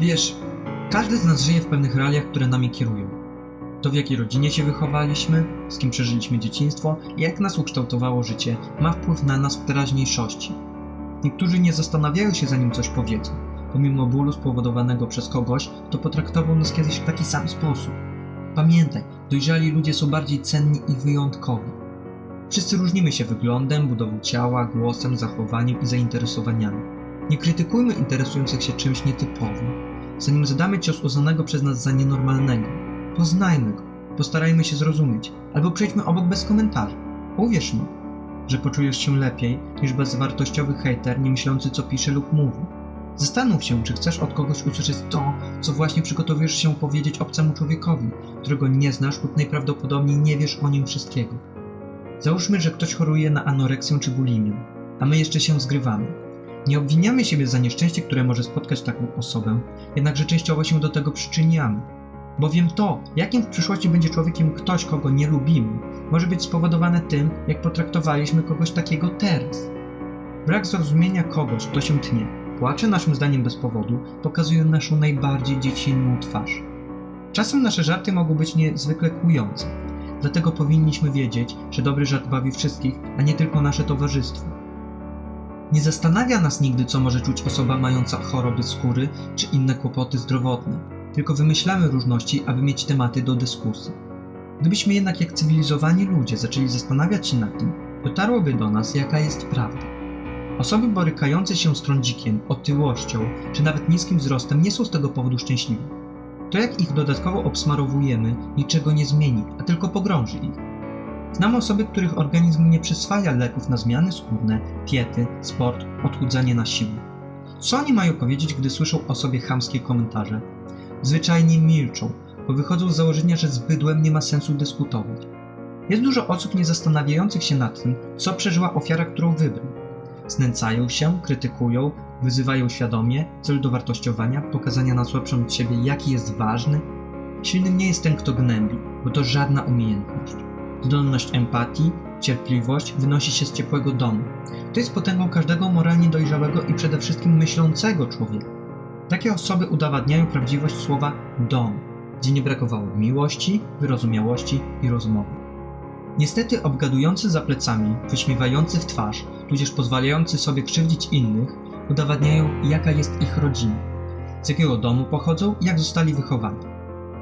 Wiesz, każdy z nas żyje w pewnych realiach, które nami kierują. To w jakiej rodzinie się wychowaliśmy, z kim przeżyliśmy dzieciństwo i jak nas ukształtowało życie, ma wpływ na nas w teraźniejszości. Niektórzy nie zastanawiają się zanim coś powiedzą. Pomimo bólu spowodowanego przez kogoś, kto potraktował nas kiedyś w taki sam sposób. Pamiętaj, dojrzali ludzie są bardziej cenni i wyjątkowi. Wszyscy różnimy się wyglądem, budową ciała, głosem, zachowaniem i zainteresowaniami. Nie krytykujmy interesujących się czymś nietypowym. Zanim zadamy cios uznanego przez nas za nienormalnego, poznajmy go, postarajmy się zrozumieć, albo przejdźmy obok bez komentarzy. Uwierz mi, że poczujesz się lepiej niż bezwartościowy hejter, nie myślący co pisze lub mówi. Zastanów się, czy chcesz od kogoś usłyszeć to, co właśnie przygotowujesz się powiedzieć obcemu człowiekowi, którego nie znasz lub najprawdopodobniej nie wiesz o nim wszystkiego. Załóżmy, że ktoś choruje na anoreksję czy bulimię, a my jeszcze się zgrywamy. Nie obwiniamy siebie za nieszczęście, które może spotkać taką osobę, jednakże częściowo się do tego przyczyniamy. Bowiem to, jakim w przyszłości będzie człowiekiem ktoś, kogo nie lubimy, może być spowodowane tym, jak potraktowaliśmy kogoś takiego teraz. Brak zrozumienia kogoś, kto się tnie, płacze naszym zdaniem bez powodu, pokazuje naszą najbardziej dziecinną twarz. Czasem nasze żarty mogą być niezwykle kłujące, dlatego powinniśmy wiedzieć, że dobry żart bawi wszystkich, a nie tylko nasze towarzystwo. Nie zastanawia nas nigdy, co może czuć osoba mająca choroby skóry czy inne kłopoty zdrowotne, tylko wymyślamy różności, aby mieć tematy do dyskusji. Gdybyśmy jednak jak cywilizowani ludzie zaczęli zastanawiać się nad tym, dotarłoby do nas, jaka jest prawda. Osoby borykające się z trądzikiem, otyłością czy nawet niskim wzrostem nie są z tego powodu szczęśliwe. To jak ich dodatkowo obsmarowujemy niczego nie zmieni, a tylko pogrąży ich. Znam osoby, których organizm nie przyswaja leków na zmiany skórne, diety, sport, odchudzanie na siłę. Co oni mają powiedzieć, gdy słyszą o sobie chamskie komentarze? Zwyczajnie milczą, bo wychodzą z założenia, że z bydłem nie ma sensu dyskutować. Jest dużo osób nie zastanawiających się nad tym, co przeżyła ofiara, którą wybrał. Znęcają się, krytykują, wyzywają świadomie w celu dowartościowania, pokazania na słabszym od siebie, jaki jest ważny. Silnym nie jest ten, kto gnębi, bo to żadna umiejętność. Zdolność empatii, cierpliwość wynosi się z ciepłego domu. To jest potęgą każdego moralnie dojrzałego i przede wszystkim myślącego człowieka. Takie osoby udowadniają prawdziwość słowa dom, gdzie nie brakowało miłości, wyrozumiałości i rozmowy. Niestety obgadujący za plecami, wyśmiewający w twarz, tudzież pozwalający sobie krzywdzić innych, udowadniają jaka jest ich rodzina, z jakiego domu pochodzą i jak zostali wychowani.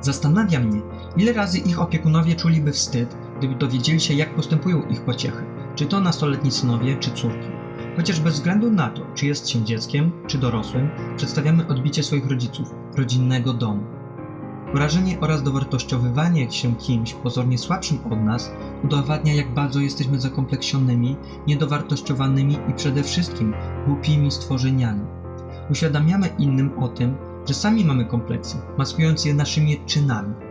Zastanawia mnie, ile razy ich opiekunowie czuliby wstyd, gdyby dowiedzieli się jak postępują ich pociechy, czy to nastoletni synowie, czy córki. Chociaż bez względu na to, czy jest się dzieckiem, czy dorosłym, przedstawiamy odbicie swoich rodziców, rodzinnego domu. Wrażenie oraz dowartościowywanie się kimś pozornie słabszym od nas udowadnia, jak bardzo jesteśmy zakompleksionymi, niedowartościowanymi i przede wszystkim głupimi stworzeniami. Uświadamiamy innym o tym, że sami mamy kompleksy, maskując je naszymi czynami.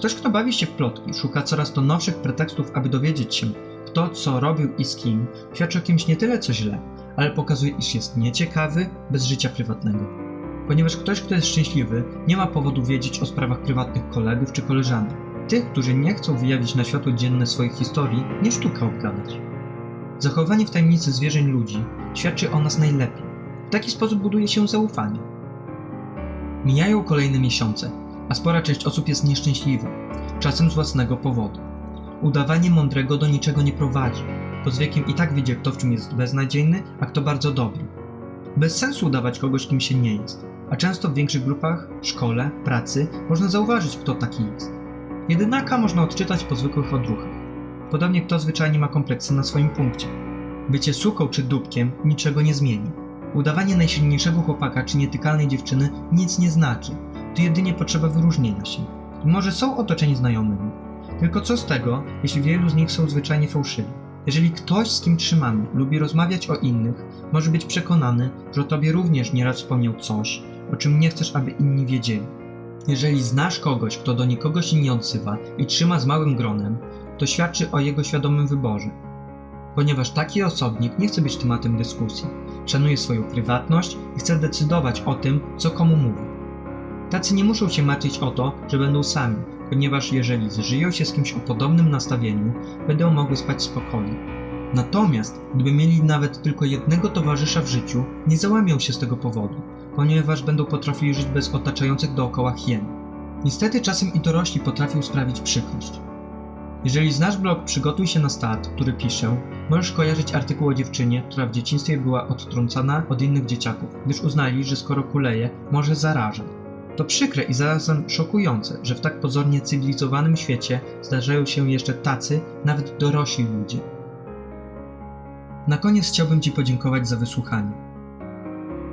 Ktoś, kto bawi się w plotki, szuka coraz to nowszych pretekstów, aby dowiedzieć się, kto co robił i z kim, świadczy o kimś nie tyle co źle, ale pokazuje, iż jest nieciekawy, bez życia prywatnego. Ponieważ ktoś, kto jest szczęśliwy, nie ma powodu wiedzieć o sprawach prywatnych kolegów czy koleżanek. Tych, którzy nie chcą wyjawić na światło dzienne swoich historii, nie sztuka obgadać. Zachowanie w tajemnicy zwierzeń ludzi świadczy o nas najlepiej. W taki sposób buduje się zaufanie. Mijają kolejne miesiące, a spora część osób jest nieszczęśliwa, czasem z własnego powodu. Udawanie mądrego do niczego nie prowadzi, bo z wiekiem i tak widzi kto w czym jest beznadziejny, a kto bardzo dobry. Bez sensu udawać kogoś, kim się nie jest, a często w większych grupach, szkole, pracy można zauważyć, kto taki jest. Jedynaka można odczytać po zwykłych odruchach. Podobnie kto zwyczajnie ma kompleksy na swoim punkcie. Bycie suką czy dupkiem niczego nie zmieni. Udawanie najsilniejszego chłopaka czy nietykalnej dziewczyny nic nie znaczy. To jedynie potrzeba wyróżnienia się. I może są otoczeni znajomymi. Tylko co z tego, jeśli wielu z nich są zwyczajnie fałszywi? Jeżeli ktoś, z kim trzymamy, lubi rozmawiać o innych, może być przekonany, że o tobie również nieraz wspomniał coś, o czym nie chcesz, aby inni wiedzieli. Jeżeli znasz kogoś, kto do nikogo się nie odzywa i trzyma z małym gronem, to świadczy o jego świadomym wyborze. Ponieważ taki osobnik nie chce być tematem dyskusji, szanuje swoją prywatność i chce decydować o tym, co komu mówi. Tacy nie muszą się martwić o to, że będą sami, ponieważ jeżeli zżyją się z kimś o podobnym nastawieniu, będą mogły spać spokojnie. Natomiast gdyby mieli nawet tylko jednego towarzysza w życiu, nie załamią się z tego powodu, ponieważ będą potrafili żyć bez otaczających dookoła hien. Niestety czasem i dorośli potrafią sprawić przykrość. Jeżeli znasz blog Przygotuj się na start, który piszę, możesz kojarzyć artykuł o dziewczynie, która w dzieciństwie była odtrącana od innych dzieciaków, gdyż uznali, że skoro kuleje, może zarażać. To przykre i zarazem szokujące, że w tak pozornie cywilizowanym świecie zdarzają się jeszcze tacy, nawet dorośli ludzie. Na koniec chciałbym Ci podziękować za wysłuchanie.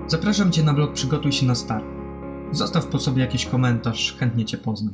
Zapraszam Cię na blog Przygotuj się na start. Zostaw po sobie jakiś komentarz, chętnie Cię poznam.